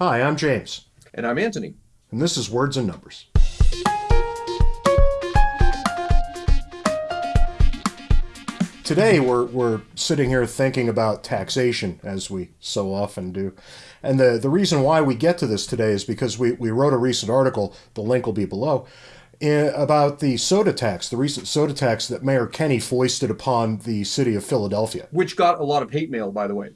Hi, I'm James. And I'm Antony. And this is Words and Numbers. Today we're, we're sitting here thinking about taxation, as we so often do. And the, the reason why we get to this today is because we, we wrote a recent article, the link will be below, in, about the soda tax, the recent soda tax that Mayor Kenney foisted upon the city of Philadelphia. Which got a lot of hate mail, by the way.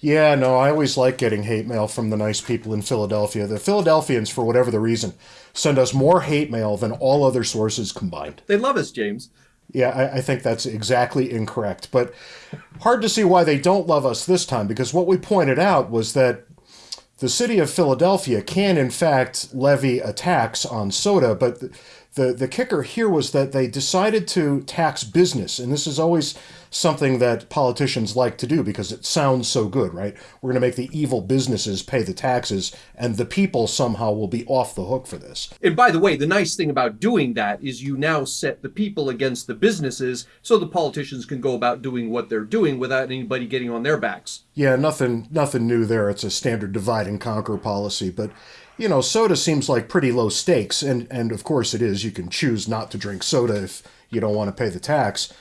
Yeah, no, I always like getting hate mail from the nice people in Philadelphia. The Philadelphians, for whatever the reason, send us more hate mail than all other sources combined. They love us, James. Yeah, I, I, think that's exactly incorrect. But hard to see why they don't love us this time, because what we pointed out was that the city of Philadelphia can, in fact, levy a tax on soda, but the, the kicker here was that they decided to tax business, and this is always something that politicians like to do because it sounds so good, right? We're going to make the evil businesses pay the taxes, and the people somehow will be off the hook for this. And by the way, the nice thing about doing that is you now set the people against the businesses so the politicians can go about doing what they're doing without anybody getting on their backs. Yeah, nothing nothing new there. It's a standard divide and conquer policy, but you know, soda seems like pretty low stakes, and, and of course it is. You can choose not to drink soda if you don't want to pay the tax.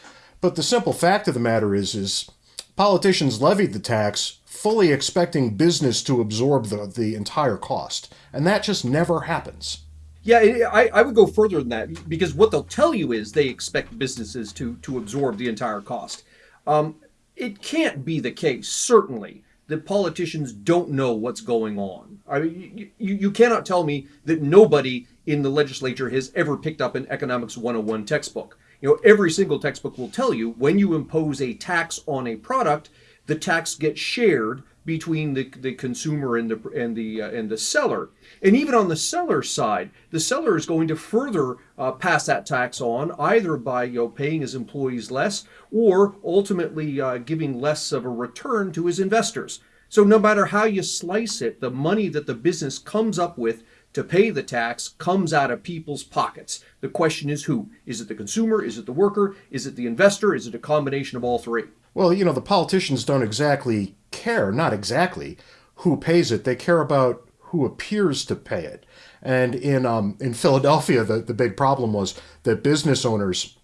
But the simple fact of the matter is, is politicians levied the tax fully expecting business to absorb the, the entire cost. And that just never happens. Yeah, I, I would go further than that because what they'll tell you is they expect businesses to, to absorb the entire cost. Um, it can't be the case, certainly, that politicians don't know what's going on. I mean, you, you cannot tell me that nobody in the legislature has ever picked up an Economics 101 textbook. You know, every single textbook will tell you when you impose a tax on a product, the tax gets shared between the, the consumer and the and the uh, and the seller. And even on the seller side, the seller is going to further uh, pass that tax on either by you know paying his employees less or ultimately uh, giving less of a return to his investors. So no matter how you slice it, the money that the business comes up with to pay the tax comes out of people's pockets. The question is who? Is it the consumer? Is it the worker? Is it the investor? Is it a combination of all three? Well, you know, the politicians don't exactly care, not exactly, who pays it. They care about who appears to pay it. And in um, in Philadelphia, the, the big problem was that business owners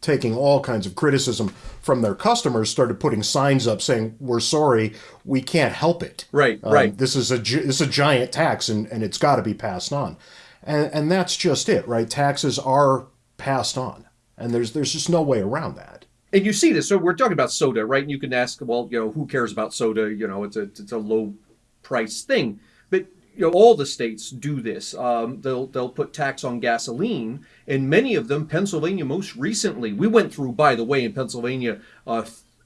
taking all kinds of criticism from their customers started putting signs up saying we're sorry we can't help it. Right um, right. this is a this is a giant tax and, and it's got to be passed on. And and that's just it right? Taxes are passed on. And there's there's just no way around that and you see this so we're talking about soda right and you can ask well you know who cares about soda you know it's a it's a low price thing but you know, all the states do this. Um, they'll they'll put tax on gasoline, and many of them, Pennsylvania most recently. We went through, by the way, in Pennsylvania uh,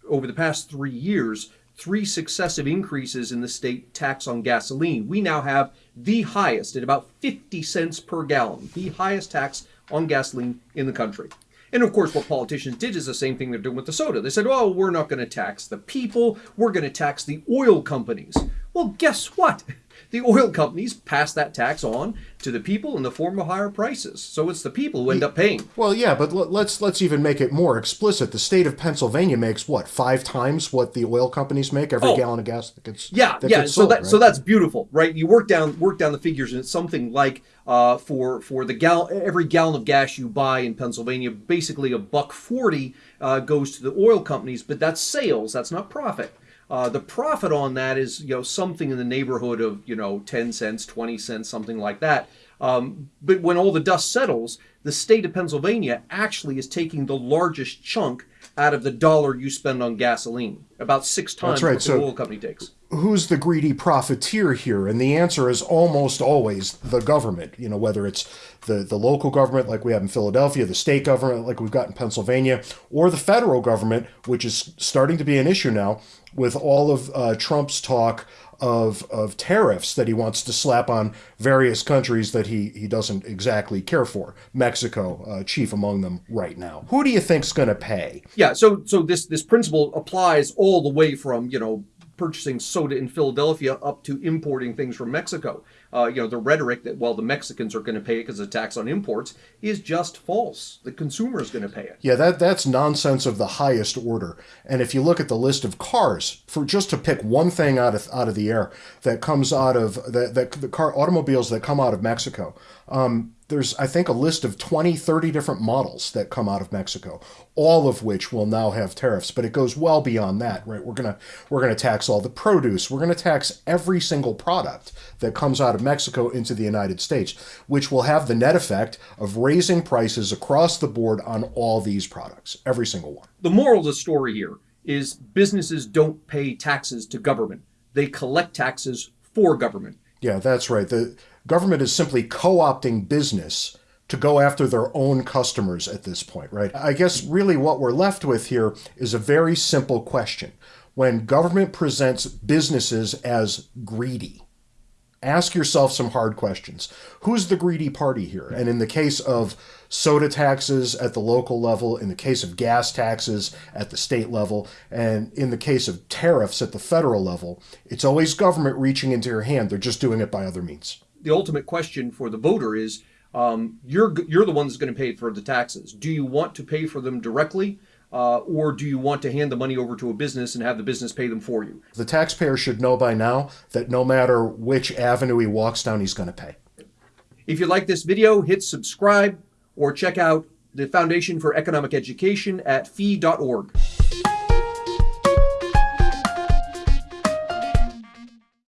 over the past three years, three successive increases in the state tax on gasoline. We now have the highest at about 50 cents per gallon, the highest tax on gasoline in the country. And of course, what politicians did is the same thing they're doing with the soda. They said, "Oh, we're not going to tax the people. We're going to tax the oil companies." Well, guess what? The oil companies pass that tax on to the people in the form of higher prices. So it's the people who end up paying. Well, yeah, but let's let's even make it more explicit. The state of Pennsylvania makes what five times what the oil companies make every oh, gallon of gas that gets yeah that yeah. Gets so that right? so that's beautiful, right? You work down work down the figures, and it's something like uh, for for the gal every gallon of gas you buy in Pennsylvania, basically a buck forty uh, goes to the oil companies, but that's sales. That's not profit. Uh, the profit on that is you know something in the neighborhood of you know 10 cents 20 cents something like that. Um, but when all the dust settles the state of pennsylvania actually is taking the largest chunk out of the dollar you spend on gasoline about six times right. what so, the oil company takes who's the greedy profiteer here? And the answer is almost always the government. You know, whether it's the, the local government like we have in Philadelphia, the state government like we've got in Pennsylvania, or the federal government, which is starting to be an issue now with all of uh, Trump's talk of, of tariffs that he wants to slap on various countries that he, he doesn't exactly care for. Mexico, uh, chief among them right now. Who do you think's going to pay? Yeah, so so this this principle applies all the way from you know purchasing soda in Philadelphia up to importing things from Mexico. Uh, you know, the rhetoric that, well, the Mexicans are going to pay it because of tax on imports is just false. The consumer is going to pay it. Yeah, that that's nonsense of the highest order. And if you look at the list of cars, for just to pick one thing out of out of the air that comes out of that that the car automobiles that come out of Mexico, um, there's I think a list of 20, 30 different models that come out of Mexico, all of which will now have tariffs, but it goes well beyond that, right? We're going to we're going to tax all the produce. We're going to tax every single product that comes out of Mexico into the United States, which will have the net effect of raising prices across the board on all these products, every single one. The moral of the story here is businesses don't pay taxes to government. They collect taxes for government. Yeah, that's right. The government is simply co-opting business to go after their own customers at this point, right? I guess really what we're left with here is a very simple question. When government presents businesses as greedy, ask yourself some hard questions. Who's the greedy party here? And in the case of soda taxes at the local level, in the case of gas taxes at the state level, and in the case of tariffs at the federal level, it's always government reaching into your hand. They're just doing it by other means. The ultimate question for the voter is um, you're, you're the one that's going to pay for the taxes. Do you want to pay for them directly? Uh, or do you want to hand the money over to a business and have the business pay them for you? The taxpayer should know by now that no matter which avenue he walks down, he's going to pay. If you like this video, hit subscribe or check out the Foundation for Economic Education at fee.org.